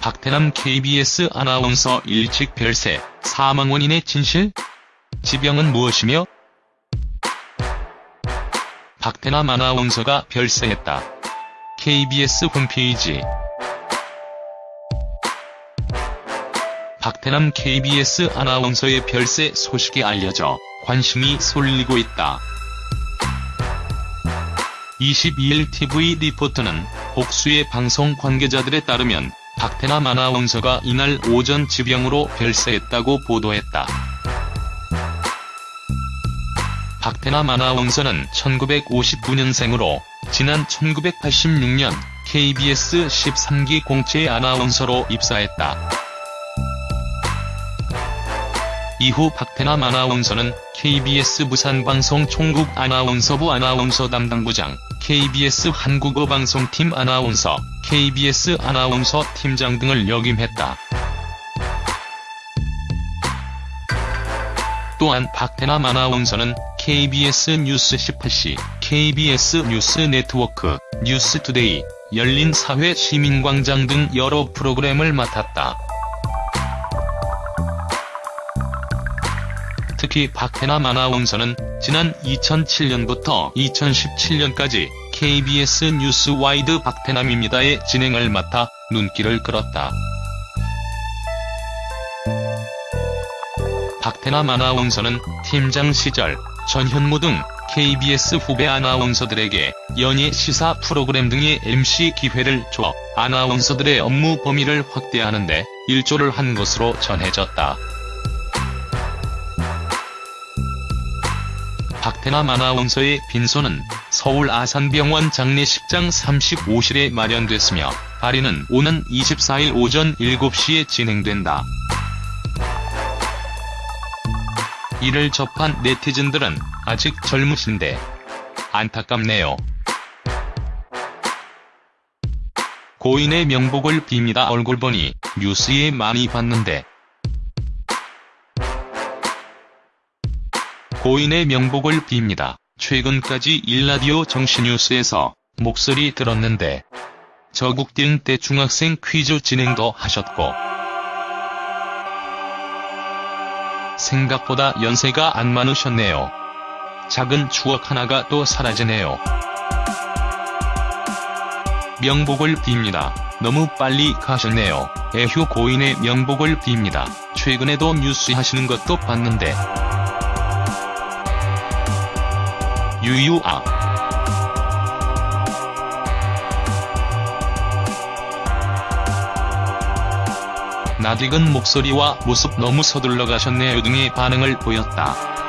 박태남 KBS 아나운서 일찍 별세, 사망 원인의 진실? 지병은 무엇이며? 박태남 아나운서가 별세했다. KBS 홈페이지 박태남 KBS 아나운서의 별세 소식이 알려져 관심이 쏠리고 있다. 22일 TV 리포트는 복수의 방송 관계자들에 따르면 박태남 아나운서가 이날 오전 지병으로 별세했다고 보도했다. 박태남 아나운서는 1959년생으로 지난 1986년 KBS 13기 공채 아나운서로 입사했다. 이후 박태남 아나운서는 KBS 부산방송 총국 아나운서부 아나운서 담당부장, KBS 한국어방송팀 아나운서, KBS 아나운서 팀장 등을 역임했다. 또한 박태남 아나운서는 KBS 뉴스 18시, KBS 뉴스 네트워크, 뉴스투데이, 열린사회 시민광장 등 여러 프로그램을 맡았다. 특히 박태남 아나운서는 지난 2007년부터 2017년까지 KBS 뉴스 와이드 박태남입니다의 진행을 맡아 눈길을 끌었다. 박태남 아나운서는 팀장 시절 전현무 등 KBS 후배 아나운서들에게 연예 시사 프로그램 등의 MC 기회를 줘 아나운서들의 업무 범위를 확대하는 데 일조를 한 것으로 전해졌다. 박태남 아나운서의 빈소는 서울 아산병원 장례식장 35실에 마련됐으며 발인은 오는 24일 오전 7시에 진행된다. 이를 접한 네티즌들은 아직 젊으신데 안타깝네요. 고인의 명복을 빕니다 얼굴 보니 뉴스에 많이 봤는데 고인의 명복을 빕니다. 최근까지 일라디오 정신뉴스에서 목소리 들었는데 저국딩 때 중학생 퀴즈 진행도 하셨고 생각보다 연세가 안 많으셨네요. 작은 추억 하나가 또 사라지네요. 명복을 빕니다. 너무 빨리 가셨네요. 애휴 고인의 명복을 빕니다. 최근에도 뉴스 하시는 것도 봤는데 유유아 낯익은 목소리와 모습 너무 서둘러 가셨네요 등의 반응을 보였다.